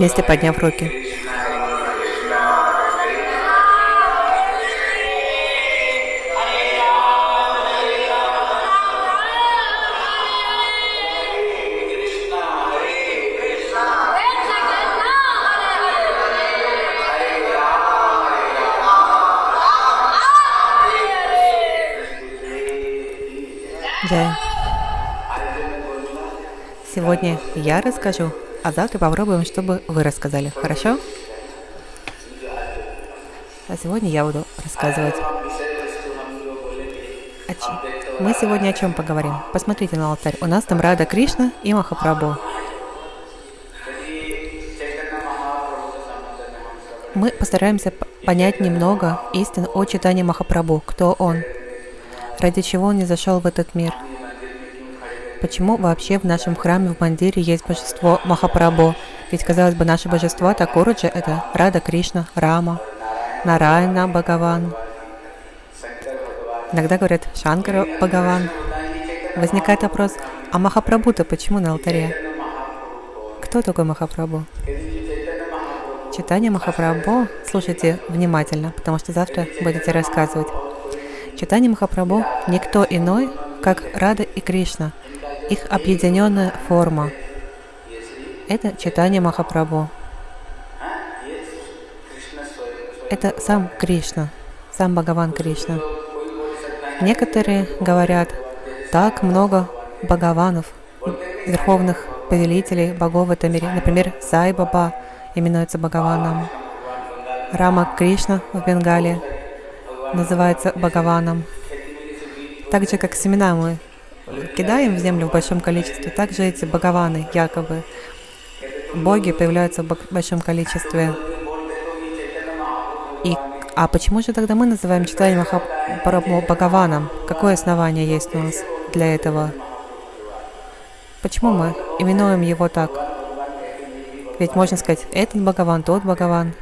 вместе подняв руки. Сегодня я расскажу, а завтра попробуем, чтобы вы рассказали. Хорошо? А сегодня я буду рассказывать. О чем? Мы сегодня о чем поговорим? Посмотрите на алтарь. У нас там Рада Кришна и Махапрабху. Мы постараемся понять немного истин о читании Махапрабху. Кто он? Ради чего он не зашел в этот мир? Почему вообще в нашем храме в Мандире есть божество Махапрабху? Ведь, казалось бы, наши божества Такураджи — это Рада Кришна, Рама, Нарайна Бхагаван. Иногда говорят Шанкара Бхагаван. Возникает вопрос, а Махапрабху-то почему на алтаре? Кто такой Махапрабху? Читание Махапрабху слушайте внимательно, потому что завтра будете рассказывать. Читание Махапрабху никто иной, как Рада и Кришна, их объединенная форма. Это читание Махапрабху. Это сам Кришна, сам Бхагаван Кришна. Некоторые говорят, так много Бхагаванов, верховных повелителей богов в этом мире. Например, Сай Баба именуется Бхагаваном. Рама Кришна в Бенгалии называется Бхагаваном. Так же, как семена мы кидаем в землю в большом количестве, также эти Бхагаваны, якобы, боги появляются в большом количестве. И, а почему же тогда мы называем читание Махапрабху Бхагаваном? Какое основание есть у нас для этого? Почему мы именуем его так? Ведь можно сказать, этот Бхагаван, тот Бхагаван.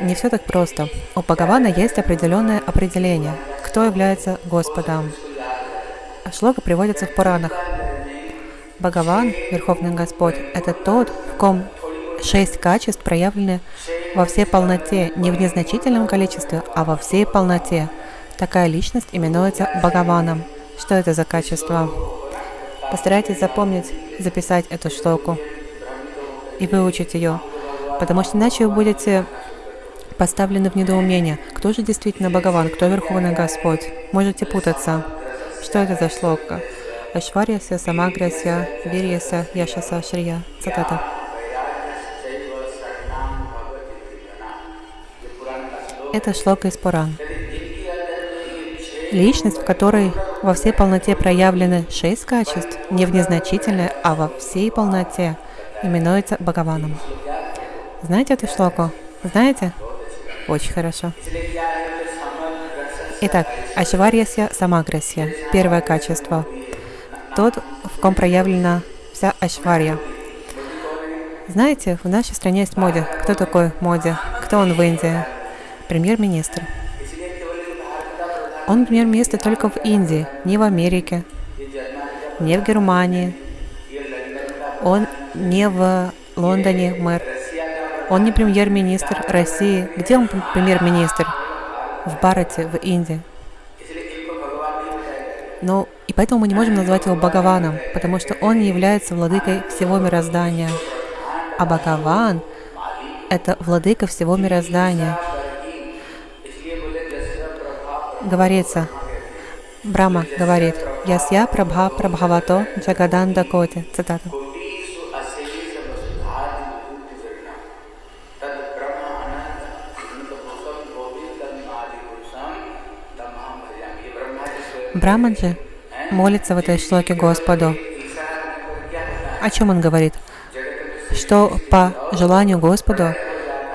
Не все так просто. У Бхагавана есть определенное определение, кто является Господом. Шлока приводится в Пуранах. Бхагаван, Верховный Господь, это тот, в ком шесть качеств проявлены во всей полноте, не в незначительном количестве, а во всей полноте. Такая личность именуется Бхагаваном. Что это за качество? Постарайтесь запомнить, записать эту шлоку и выучить ее, потому что иначе вы будете поставлены в недоумение. Кто же действительно Бхагаван, кто Верховный Господь? Можете путаться. Что это за шлока? Ашварьяся, Самагряся, Вирьяся, Яшаса, Шрия. Цитата. Это шлока из Пуран. Личность, в которой во всей полноте проявлены шесть качеств, не в незначительной, а во всей полноте, именуется Бхагаваном. Знаете эту шлоку? Знаете? Очень хорошо. Итак, Ашварьясья Самаграсья. Первое качество. Тот, в ком проявлена вся Ашварья. Знаете, в нашей стране есть Моди. Кто такой Моди? Кто он в Индии? Премьер-министр. Он премьер-министр только в Индии, не в Америке, не в Германии. Он не в Лондоне мэр. Он не премьер-министр России. Где он премьер-министр? В Барате, в Индии. Но и поэтому мы не можем назвать его Бхагаваном, потому что он не является владыкой всего мироздания. А Бхагаван — это владыка всего мироздания. Говорится, Брама говорит, «Ясья прабха прабхавато джагаданда коти». Цитата. Брамаджи молится в этой шлоке Господу. О чем он говорит? Что по желанию Господу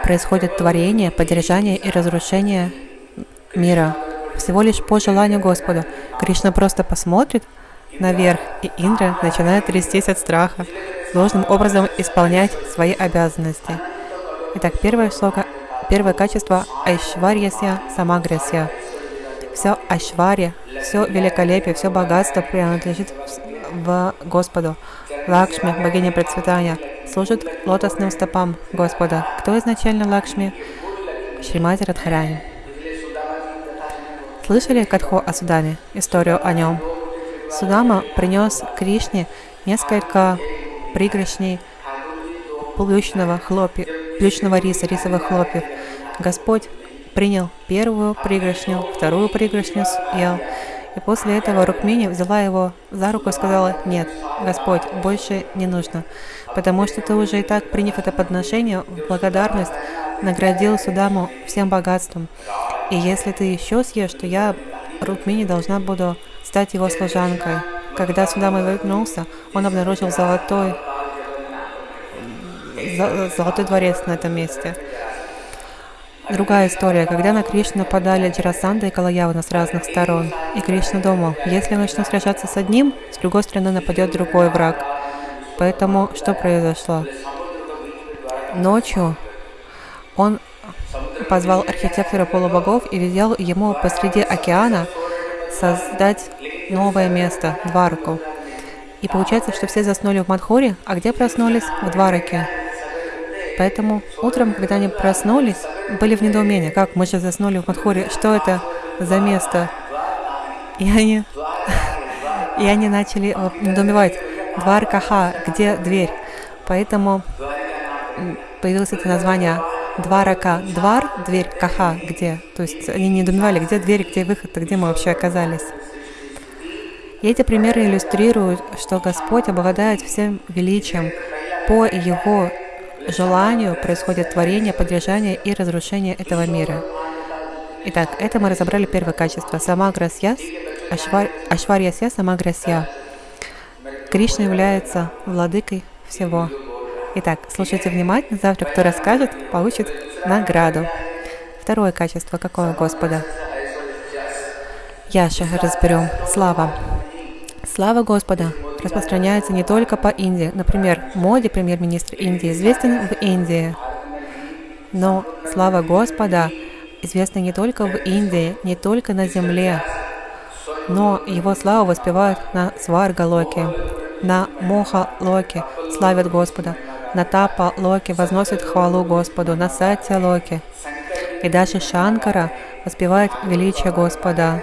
происходит творение, поддержание и разрушение мира. Всего лишь по желанию Господа. Кришна просто посмотрит наверх, и Индра начинает трястись от страха, должным образом исполнять свои обязанности. Итак, первое шлока, первое качество Айшварьясья Самагрясья. Все Айшварья, все великолепие, все богатство принадлежит в Господу. Лакшми, богиня процветания, служит лотосным стопам Господа. Кто изначально Лакшми? Шримати Радхарани. Слышали Катхо о Судаме, историю о нем? Судама принес Кришне несколько пригоршней плющного, хлопья, плющного риса, рисовых хлопьев. Господь принял первую пригоршню, вторую пригоршню съел. И после этого Рукмини взяла его за руку и сказала, «Нет, Господь, больше не нужно, потому что ты уже и так, приняв это подношение, в благодарность наградил Судаму всем богатством. И если ты еще съешь, то я, Рукмини, должна буду стать его служанкой». Когда Судама вернулся, он обнаружил золотой, золотой дворец на этом месте. Другая история. Когда на Кришну нападали Джарасанда и Калаявана с разных сторон, и Кришна думал, если я начну сражаться с одним, с другой стороны нападет другой враг. Поэтому что произошло? Ночью он позвал архитектора полубогов и велел ему посреди океана создать новое место, Двараку. И получается, что все заснули в Мадхуре, а где проснулись? В Двараке. Поэтому утром, когда они проснулись, были в недоумении, как мы же заснули в Мадхуре, что это за место? И они, и они начали э, недоумевать, двар каха, где дверь? Поэтому появилось это название Дварака. Двар, дверь, каха, где? То есть они не недоумевали, где дверь, где выход, где мы вообще оказались. И эти примеры иллюстрируют, что Господь обладает всем величием по Его желанию происходит творение, поддержание и разрушение этого мира. Итак, это мы разобрали первое качество. Самаграсьяс, ашвар, Ашварьясья, Самаграсья. Кришна является владыкой всего. Итак, слушайте внимательно. Завтра кто расскажет, получит награду. Второе качество какое Господа? Яша разберем. Слава. Слава Господа распространяется не только по Индии. Например, Моди, премьер-министр Индии, известен в Индии. Но слава Господа известна не только в Индии, не только на земле, но его славу воспевают на Сварга-локе, на Моха-локе, славят Господа, на Тапа-локе возносят хвалу Господу, на Сатья-локе. И даже Шанкара воспевает величие Господа.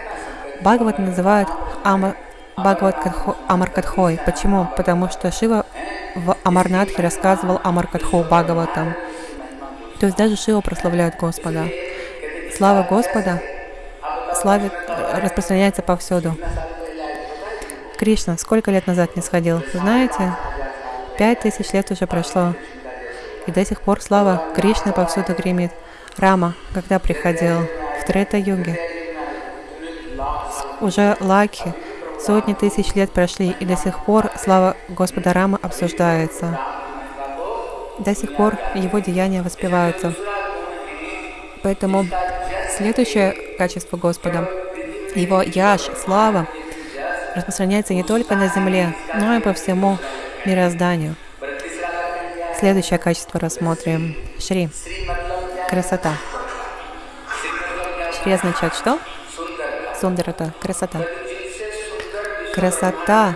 Бхагават называют Ама Бхагават Амаркатхой. Почему? Потому что Шива в Амарнатхе рассказывал Амаркатху Бхагаватам. То есть даже Шива прославляет Господа. Слава Господа славит, распространяется повсюду. Кришна сколько лет назад не сходил? Знаете? Пять тысяч лет уже прошло. И до сих пор слава Кришны повсюду гремит. Рама, когда приходил? В Трета-юге. Уже Лаки, Сотни тысяч лет прошли, и до сих пор слава Господа Рама обсуждается. До сих пор его деяния воспеваются. Поэтому следующее качество Господа, его яш, слава, распространяется не только на земле, но и по всему мирозданию. Следующее качество рассмотрим. Шри. Красота. Шри означает что? Сундарата. Красота. Красота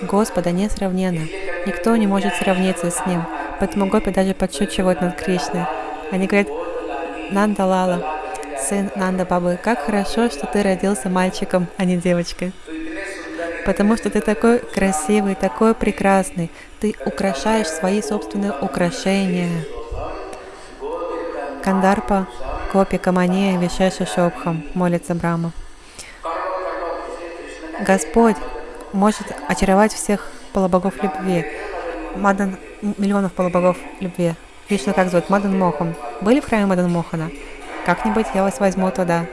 Господа несравненна. Никто не может сравниться с Ним. Поэтому гопи даже подшучивают над Кришной. Они говорят, Нанда Лала, сын Нанда Бабы, как хорошо, что ты родился мальчиком, а не девочкой. Потому что ты такой красивый, такой прекрасный. Ты украшаешь свои собственные украшения. Кандарпа, Копи Камания, Вишеша Шопхам, молится Брама. Господь может очаровать всех полубогов любви. Мадан, миллионов полубогов любви. Вишну как зовут? Мадан Мохан. Были в храме Мадан Мохана? Как-нибудь я вас возьму туда.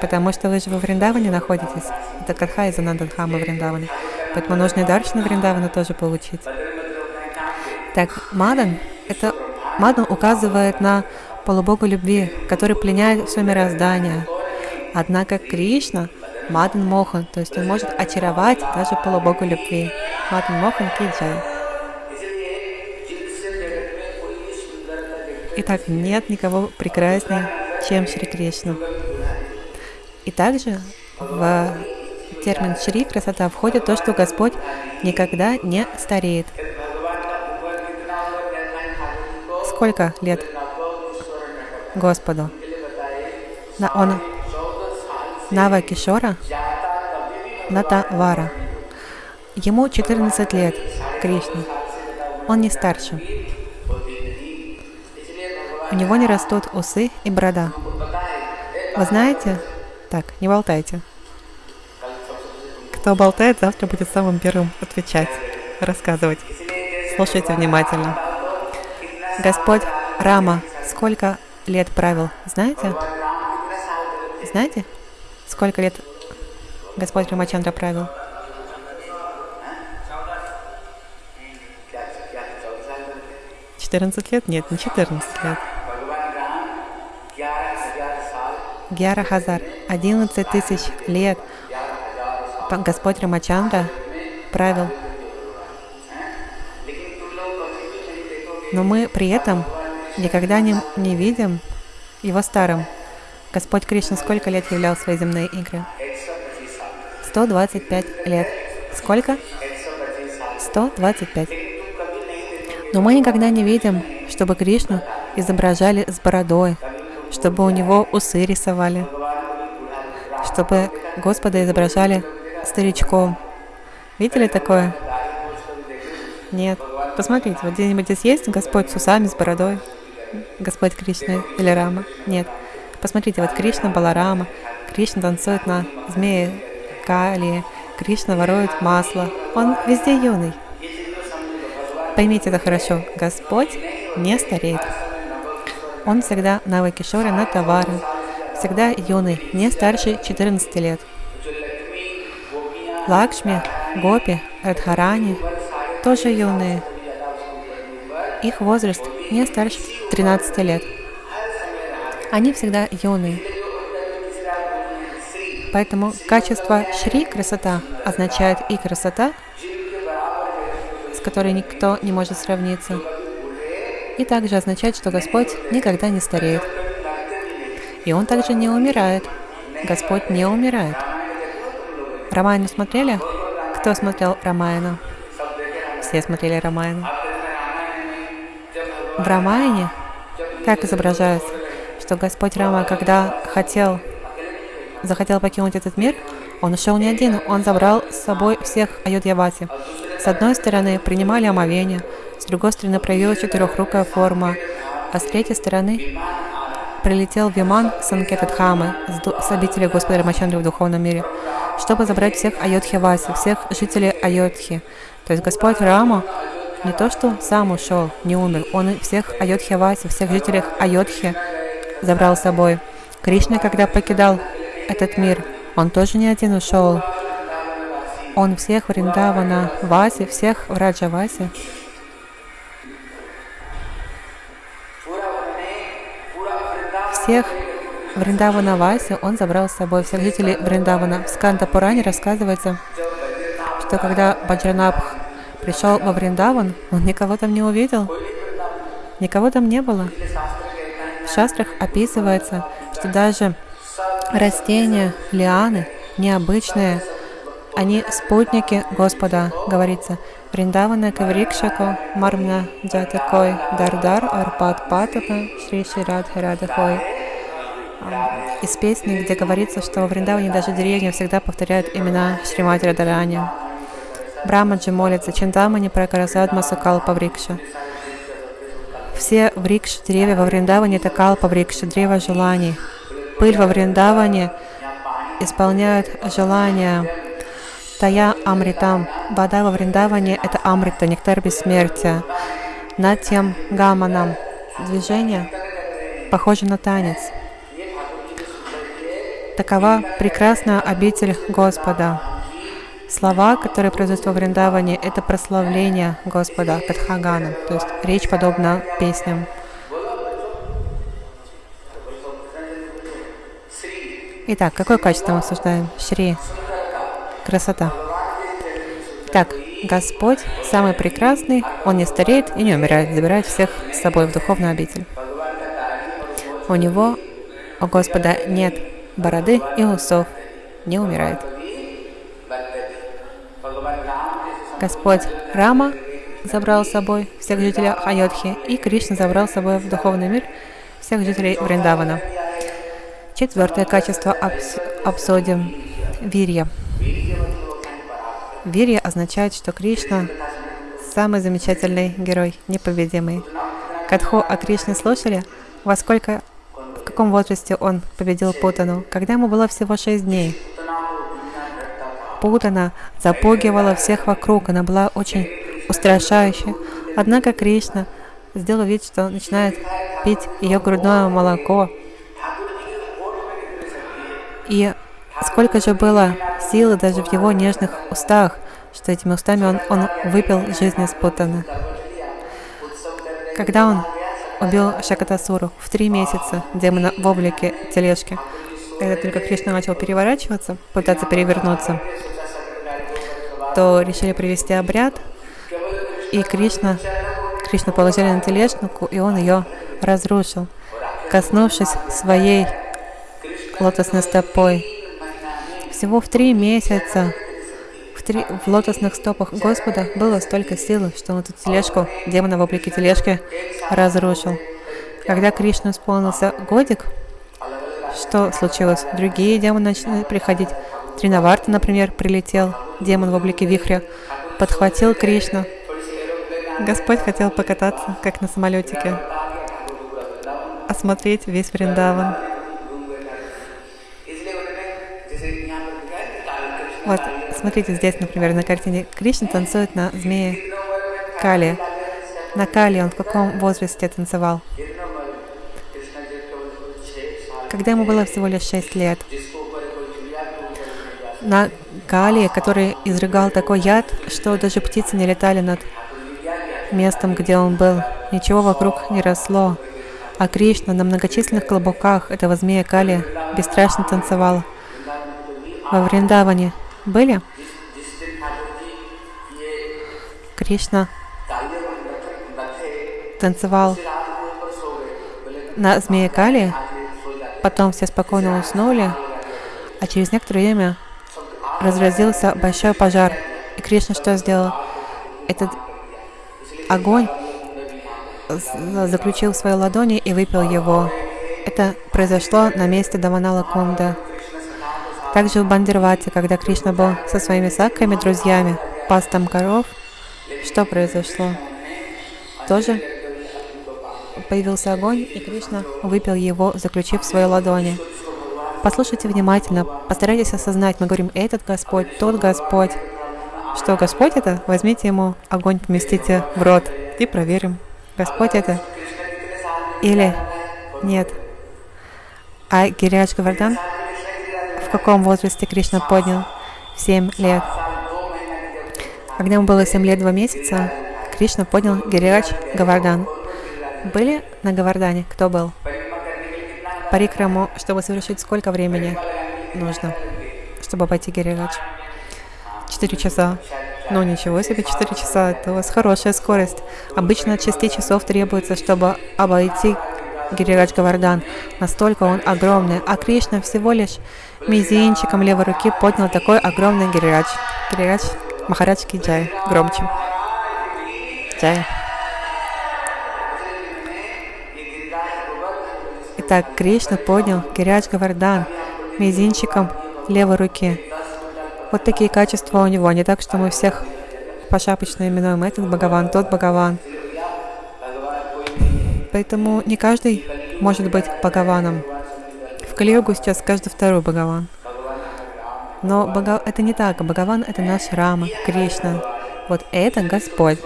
Потому что вы же во Вриндаване находитесь. Это Катха из Анандадхама Вриндавана. Поэтому нужно и Даршина Вриндавана тоже получить. Так, Мадан, это Мадан указывает на полубога любви, который пленяет все мироздание. Однако Кришна Мадан Мохан, то есть он может очаровать даже полубогу любви. Мадан Мохан Киджай. Итак, нет никого прекраснее, чем Шри Кришна. И также в термин Шри, красота, входит то, что Господь никогда не стареет. Сколько лет Господу? Он Нава Кишора, Натавара. Ему 14 лет, Кришне. Он не старше. У него не растут усы и борода. Вы знаете? Так, не болтайте. Кто болтает, завтра будет самым первым отвечать, рассказывать. Слушайте внимательно. Господь Рама сколько лет правил, знаете? Знаете, сколько лет Господь Рамачандра правил? Четырнадцать лет? Нет, не четырнадцать лет. Гьяра Хазар, одиннадцать тысяч лет Господь Рамачандра правил. Но мы при этом никогда не, не видим его старым. Господь Кришна сколько лет являл свои земные игры? 125 лет. Сколько? 125. Но мы никогда не видим, чтобы Кришну изображали с бородой, чтобы у него усы рисовали, чтобы Господа изображали старичком. Видели такое? Нет. Посмотрите, вот где-нибудь здесь есть Господь с усами, с бородой? Господь Кришна или Рама? Нет. Посмотрите, вот Кришна Баларама, Кришна танцует на змее Кали, Кришна ворует масло. Он везде юный. Поймите это хорошо. Господь не стареет. Он всегда на Вайкишоре, на товары. Всегда юный, не старше 14 лет. Лакшми, Гопи, Радхарани тоже юные. Их возраст не старше 13 лет. Они всегда юные. Поэтому качество Шри, красота, означает и красота, с которой никто не может сравниться, и также означает, что Господь никогда не стареет. И Он также не умирает. Господь не умирает. Рамайну смотрели? Кто смотрел Рамайну? Все смотрели Рамайну. В Рамайне как изображается, что Господь Рама, когда хотел, захотел покинуть этот мир, он ушел не один, он забрал с собой всех Аюдьявати. С одной стороны, принимали омовение, с другой стороны, проявилась четырехрукая форма, а с третьей стороны, прилетел Виман Санкетадхамы с обители Господа Рамачандры в духовном мире чтобы забрать всех Айодхи-Васи, всех жителей Айодхи. То есть Господь Рама не то, что сам ушел, не умер, он всех Айодхи-Васи, всех жителей Айодхи забрал с собой. Кришна, когда покидал этот мир, он тоже не один ушел. Он всех Вриндавана Васи, всех Враджа Васи всех Вриндавана Васи он забрал с собой всех жителей Вриндавана. В Сканта Пуране рассказывается, что когда Баджранабх пришел во Вриндаван, он никого там не увидел, никого там не было. В шастрах описывается, что даже растения, лианы, необычные, они спутники Господа, говорится. Вриндавана Каврикшако, Мармна Джатакой, Дардар, Арпат Патапа, Шри Ширад Хирадахой из песни, где говорится, что в Вриндаване даже деревья всегда повторяют имена Шримати Радарани. Брамаджи молится Чинтамани Пракарасадма Сукалпа Врикша. Все врикш, деревья во Вриндаване это калпа врикша, древо желаний. Пыль во Вриндаване исполняет желания. Тая Амритам. Вода во Вриндаване это Амрита, нектар бессмертия. Над тем Гаманам. Движение похоже на танец. Такова прекрасная обитель Господа. Слова, которые произносят во Вриндаване, это прославление Господа, Катхагана, то есть речь подобна песням. Итак, какое качество мы обсуждаем? Шри. Красота. Так, Господь самый прекрасный, Он не стареет и не умирает, забирает всех с собой в духовную обитель. У Него, у Господа, нет бороды и усов, не умирает. Господь Рама забрал с собой всех жителей Айодхи, и Кришна забрал с собой в духовный мир всех жителей Вриндавана. Четвертое качество обс обсудим – вирья. Вирья означает, что Кришна – самый замечательный герой, непобедимый. Катху о Кришне слушали? Во сколько, в каком возрасте он победил Путану? Когда ему было всего шесть дней. Путана запугивала всех вокруг, она была очень устрашающей. Однако Кришна сделал вид, что начинает пить ее грудное молоко. И сколько же было силы даже в его нежных устах, что этими устами он, он выпил жизнь из Путана. Когда он убил Шакатасуру в три месяца демона в облике тележки, когда только Кришна начал переворачиваться, пытаться перевернуться, то решили провести обряд, и Кришна, Кришна положили на тележку, и он ее разрушил, коснувшись своей лотосной стопой. Всего в три месяца в, три, в лотосных стопах Господа было столько силы, что он эту тележку, демона в облике тележки, разрушил. Когда Кришна исполнился годик, что случилось? Другие демоны начали приходить. Тринаварта, например, прилетел, демон в облике вихря, подхватил Кришну. Господь хотел покататься, как на самолетике, осмотреть весь Вриндаван. Вот, смотрите, здесь, например, на картине Кришна танцует на змее Кали. На Кали он в каком возрасте танцевал? Когда ему было всего лишь 6 лет. На Кали, который изрыгал такой яд, что даже птицы не летали над местом, где он был. Ничего вокруг не росло. А Кришна на многочисленных клобуках этого змея Кали бесстрашно танцевал во Вриндаване были? Кришна танцевал на змее Кали, потом все спокойно уснули, а через некоторое время разразился большой пожар. И Кришна что сделал? Этот огонь заключил в своей ладони и выпил его. Это произошло на месте Даванала Кунда. Также в Бандервате, когда Кришна был со своими саками, друзьями, пас там коров, что произошло? Тоже появился огонь, и Кришна выпил его, заключив в своей ладони. Послушайте внимательно, постарайтесь осознать, мы говорим, этот Господь, тот Господь. Что Господь это? Возьмите ему огонь, поместите в рот и проверим, Господь это или нет. А Гириадж Гавардан в каком возрасте Кришна поднял? В 7 лет. Когда ему было 7 лет 2 месяца, Кришна поднял Гирирадж Гавардан. Были на Гавардане? Кто был? Парикраму, чтобы совершить сколько времени нужно, чтобы обойти Гирирадж? 4 часа. Ну ничего себе, 4 часа, это у вас хорошая скорость. Обычно от 6 часов требуется, чтобы обойти Гирирадж Гавардан. Настолько он огромный, а Кришна всего лишь мизинчиком левой руки поднял такой огромный Гирирадж. Гирирадж Махарадж Джай. Громче. Джай. Итак, Кришна поднял Гирирадж Гавардан мизинчиком левой руки. Вот такие качества у него. Не так, что мы всех пошапочно именуем этот Бхагаван, тот Бхагаван. Поэтому не каждый может быть Бхагаваном. В Калиюгу сейчас каждый второй Бхагаван. Но Бхага... это не так. Бхагаван — это наш Рама, Кришна. Вот это Господь.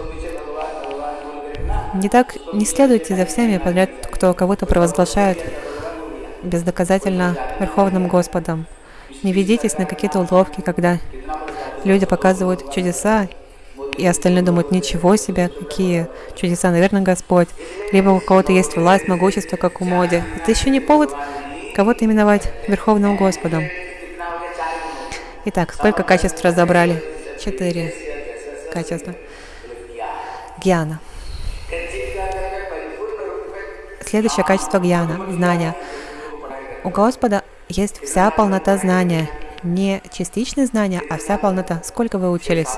Не так, не следуйте за всеми подряд, кто кого-то провозглашает бездоказательно Верховным Господом. Не ведитесь на какие-то уловки, когда люди показывают чудеса и остальные думают, ничего себе, какие чудеса, наверное, Господь. Либо у кого-то есть власть, могущество, как у Моди. Это еще не повод кого-то именовать Верховным Господом. Итак, сколько качеств разобрали? Четыре качества. Гьяна. Следующее качество гьяна – знания. У Господа есть вся полнота знания. Не частичные знания, а вся полнота. Сколько вы учились?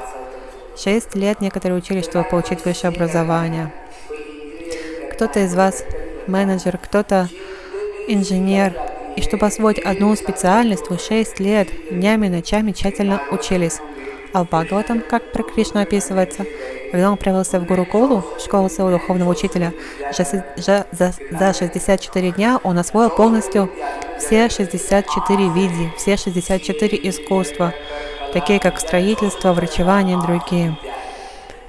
Шесть лет некоторые учились, чтобы получить высшее образование. Кто-то из вас менеджер, кто-то инженер. И чтобы освоить одну специальность, вы шесть лет днями и ночами тщательно учились. А как про Кришну описывается, когда он отправился в Гуруколу, школу своего духовного учителя, за, за, за 64 дня он освоил полностью все 64 види, все 64 искусства, такие как строительство, врачевание и другие.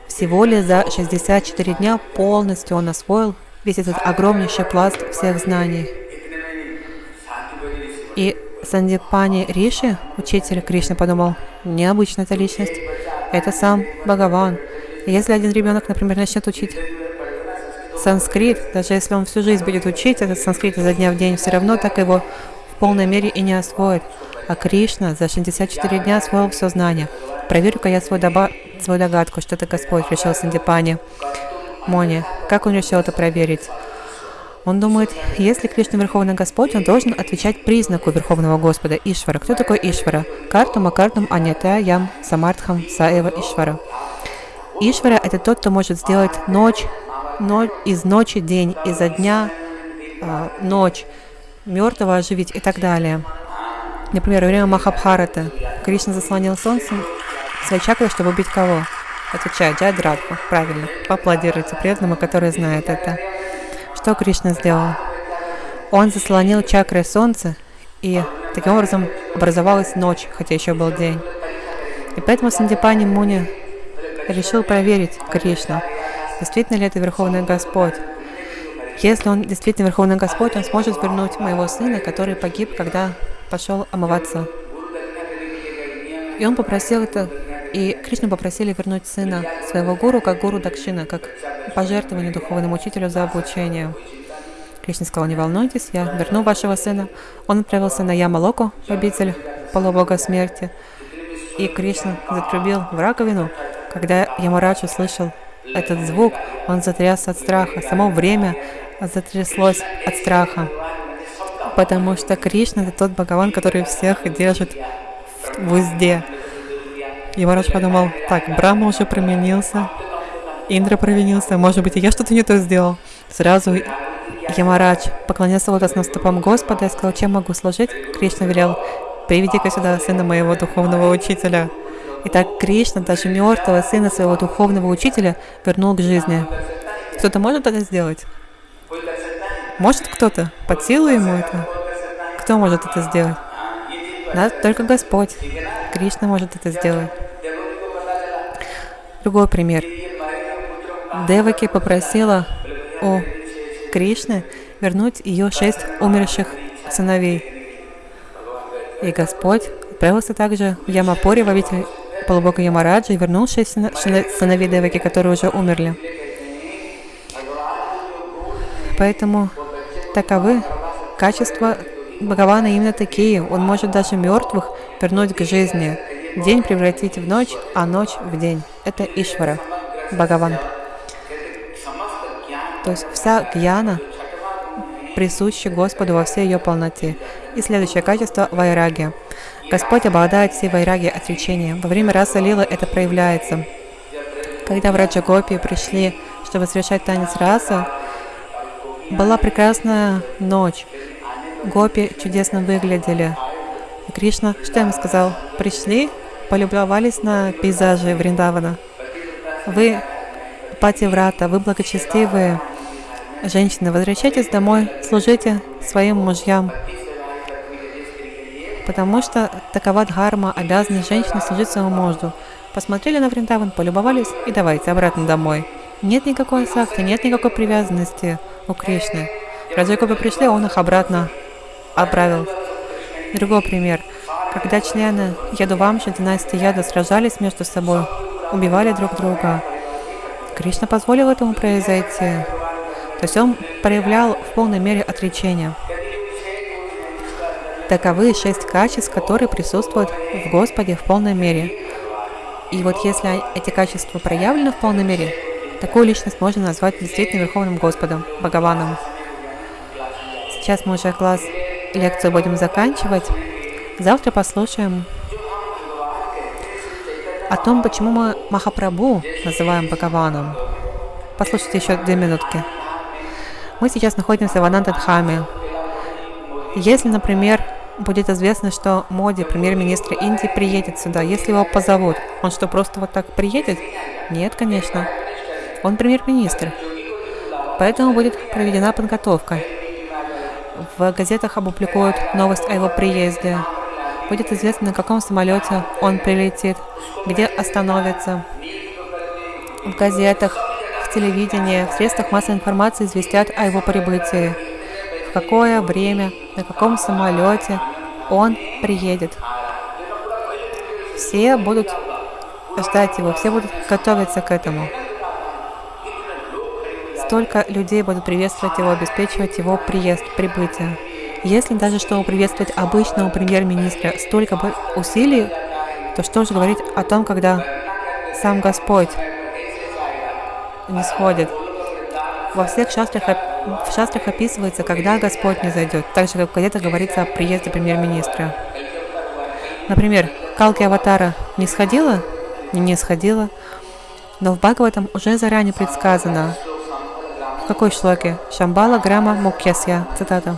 Всего лишь за 64 дня полностью он освоил весь этот огромнейший пласт всех знаний. И Сандипани Риши, учитель Кришны, подумал, необычная эта личность, это сам Бхагаван. Если один ребенок, например, начнет учить санскрит, даже если он всю жизнь будет учить этот санскрит изо дня в день, все равно так его в полной мере и не освоит. А Кришна за 64 дня освоил все знание. Проверю-ка я свой, доба свою догадку, что это Господь, решил Сандипани. Мони, как он решил это проверить? Он думает, если Кришна Верховный Господь, он должен отвечать признаку Верховного Господа Ишвара. Кто такой Ишвара? Картум, Акартум, Анята, Ям, Самартхам, Саева, Ишвара. Ишвара – это тот, кто может сделать ночь, ночь из ночи день, изо дня э, ночь, мертвого оживить и так далее. Например, во время Махабхарата Кришна заслонил солнцем своей чакрой, чтобы убить кого? Отвечаю, Джайдрадху. Правильно. Поаплодируйте преданному, который знает это. Что Кришна сделал? Он заслонил чакры солнца, и таким образом образовалась ночь, хотя еще был день. И поэтому Сандипани Муни решил проверить Кришну, действительно ли это Верховный Господь. Если он действительно Верховный Господь, он сможет вернуть моего сына, который погиб, когда пошел омываться. И он попросил это, и Кришну попросили вернуть сына своего гуру, как гуру Дакшина, как пожертвование духовному учителю за обучение. Кришна сказал, не волнуйтесь, я верну вашего сына. Он отправился на Ямалоку, обитель полубога смерти. И Кришна затрубил в раковину. Когда Ямарадж услышал этот звук, он затрясся от страха. Само время затряслось от страха. Потому что Кришна — это тот Бхагаван, который всех держит в узде. Ямарадж подумал, так, Брахма уже променился, Индра провинился, может быть, и я что-то не то сделал. Сразу Ямарадж поклонился лотосным стопам Господа и сказал, чем могу служить? Кришна велел, приведи-ка сюда сына моего духовного учителя. Итак, Кришна даже мертвого сына своего духовного учителя вернул к жизни. Кто-то может это сделать? Может кто-то? Под силу ему это? Кто может это сделать? Да, только Господь. Кришна может это сделать. Другой пример. Деваки попросила у Кришны вернуть ее шесть умерших сыновей. И Господь отправился также в Ямапуре, в обитель полубога Ямараджа, и вернул шесть сыновей Деваки, которые уже умерли. Поэтому таковы качества Бхагавана именно такие. Он может даже мертвых вернуть к жизни. День превратить в ночь, а ночь в день. Это Ишвара, Бхагаван. То есть вся гьяна присуща Господу во всей ее полноте. И следующее качество – вайраги. Господь обладает всей вайраги отречением. Во время раса Лилы это проявляется. Когда в Раджагопи пришли, чтобы совершать танец раса, была прекрасная ночь. Гопи чудесно выглядели. Кришна, что им сказал? Пришли, полюбовались на пейзажи Вриндавана. Вы пативрата, вы благочестивые, Женщины, возвращайтесь домой, служите своим мужьям, потому что такова дхарма, обязанность женщины служить своему мужу. Посмотрели на Вриндаван, полюбовались и давайте обратно домой. Нет никакой сакты, нет никакой привязанности у Кришны. Раджакопы пришли, он их обратно отправил. Другой пример. Когда члены Ядувамши, династии Яда сражались между собой, убивали друг друга, Кришна позволил этому произойти. То есть он проявлял в полной мере отречение. Таковы шесть качеств, которые присутствуют в Господе в полной мере. И вот если эти качества проявлены в полной мере, такую личность можно назвать действительно Верховным Господом, Бхагаваном. Сейчас мы уже класс, лекцию будем заканчивать. Завтра послушаем о том, почему мы Махапрабху называем Бхагаваном. Послушайте еще две минутки. Мы сейчас находимся в Анантадхаме. Если, например, будет известно, что Моди, премьер-министр Индии, приедет сюда, если его позовут, он что, просто вот так приедет? Нет, конечно. Он премьер-министр. Поэтому будет проведена подготовка. В газетах опубликуют новость о его приезде. Будет известно, на каком самолете он прилетит, где остановится. В газетах, в телевидении, в средствах массовой информации известят о его прибытии. В какое время, на каком самолете он приедет. Все будут ждать его, все будут готовиться к этому. Столько людей будут приветствовать его, обеспечивать его приезд, прибытие. Если даже чтобы приветствовать обычного премьер-министра столько усилий, то что же говорить о том, когда сам Господь не сходит? Во всех шастрах, в шастрах описывается, когда Господь не зайдет, так же, как где-то говорится о приезде премьер-министра. Например, Калки Аватара не сходила? Не сходила. Но в Бхагаватам уже заранее предсказано, в какой шлоке? Шамбала Грама Мукьясья. Цитата.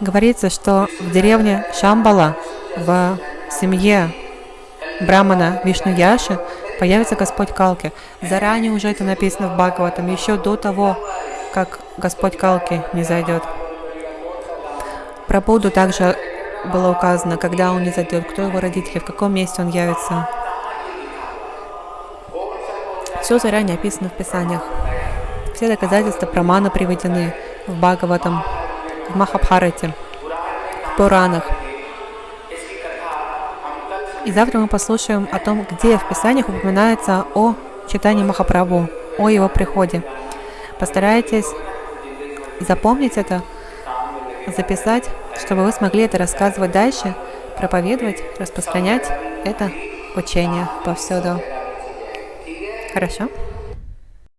Говорится, что в деревне Шамбала, в семье Брамана Вишну Яши, появится Господь Калки. Заранее уже это написано в Бхагаватам, еще до того, как Господь Калки не зайдет. Про Будду также было указано, когда он не зайдет, кто его родители, в каком месте он явится. Все заранее описано в Писаниях. Все доказательства прамана приведены в Бхагаватам, в Махабхарате, в Пуранах. И завтра мы послушаем о том, где в Писаниях упоминается о читании Махапрабху, о его приходе. Постарайтесь запомнить это, записать, чтобы вы смогли это рассказывать дальше, проповедовать, распространять это учение повсюду. Хорошо?